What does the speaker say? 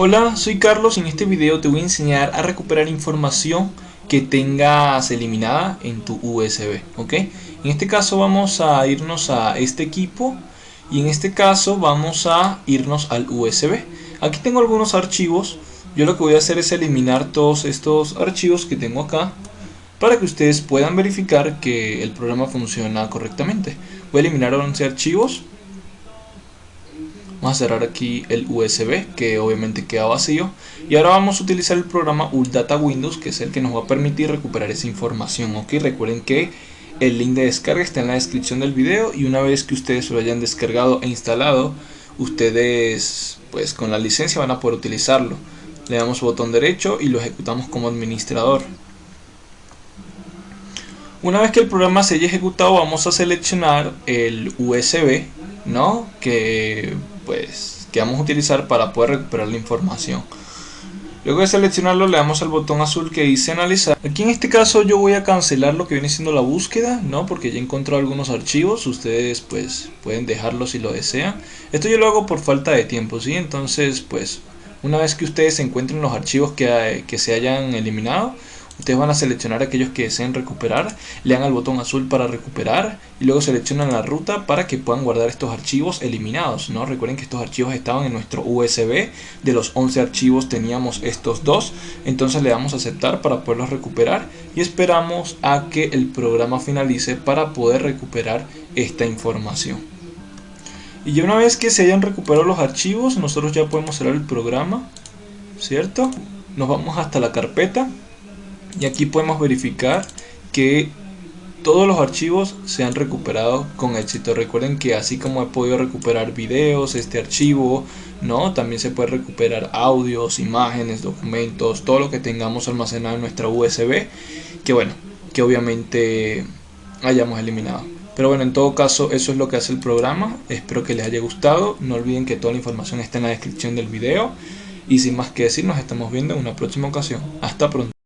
Hola, soy Carlos y en este video te voy a enseñar a recuperar información que tengas eliminada en tu USB, ¿ok? En este caso vamos a irnos a este equipo y en este caso vamos a irnos al USB. Aquí tengo algunos archivos, yo lo que voy a hacer es eliminar todos estos archivos que tengo acá para que ustedes puedan verificar que el programa funciona correctamente. Voy a eliminar 11 archivos Vamos a cerrar aquí el USB que obviamente queda vacío. Y ahora vamos a utilizar el programa ULDATA Windows que es el que nos va a permitir recuperar esa información. Ok, recuerden que el link de descarga está en la descripción del video y una vez que ustedes lo hayan descargado e instalado, ustedes pues con la licencia van a poder utilizarlo. Le damos botón derecho y lo ejecutamos como administrador. Una vez que el programa se haya ejecutado vamos a seleccionar el USB, ¿no? Que pues que vamos a utilizar para poder recuperar la información. Luego de seleccionarlo le damos al botón azul que dice analizar. Aquí en este caso yo voy a cancelar lo que viene siendo la búsqueda, ¿no? Porque ya encontrado algunos archivos, ustedes pues pueden dejarlo si lo desean. Esto yo lo hago por falta de tiempo, ¿sí? Entonces pues una vez que ustedes encuentren los archivos que, que se hayan eliminado, Ustedes van a seleccionar aquellos que deseen recuperar, le dan al botón azul para recuperar y luego seleccionan la ruta para que puedan guardar estos archivos eliminados. ¿no? Recuerden que estos archivos estaban en nuestro USB, de los 11 archivos teníamos estos dos, entonces le damos a aceptar para poderlos recuperar y esperamos a que el programa finalice para poder recuperar esta información. Y ya una vez que se hayan recuperado los archivos, nosotros ya podemos cerrar el programa, ¿cierto? Nos vamos hasta la carpeta y aquí podemos verificar que todos los archivos se han recuperado con éxito. Recuerden que así como he podido recuperar videos este archivo no también se puede recuperar audios imágenes documentos todo lo que tengamos almacenado en nuestra usb que bueno que obviamente hayamos eliminado. Pero bueno en todo caso eso es lo que hace el programa. Espero que les haya gustado. No olviden que toda la información está en la descripción del video. Y sin más que decir nos estamos viendo en una próxima ocasión. Hasta pronto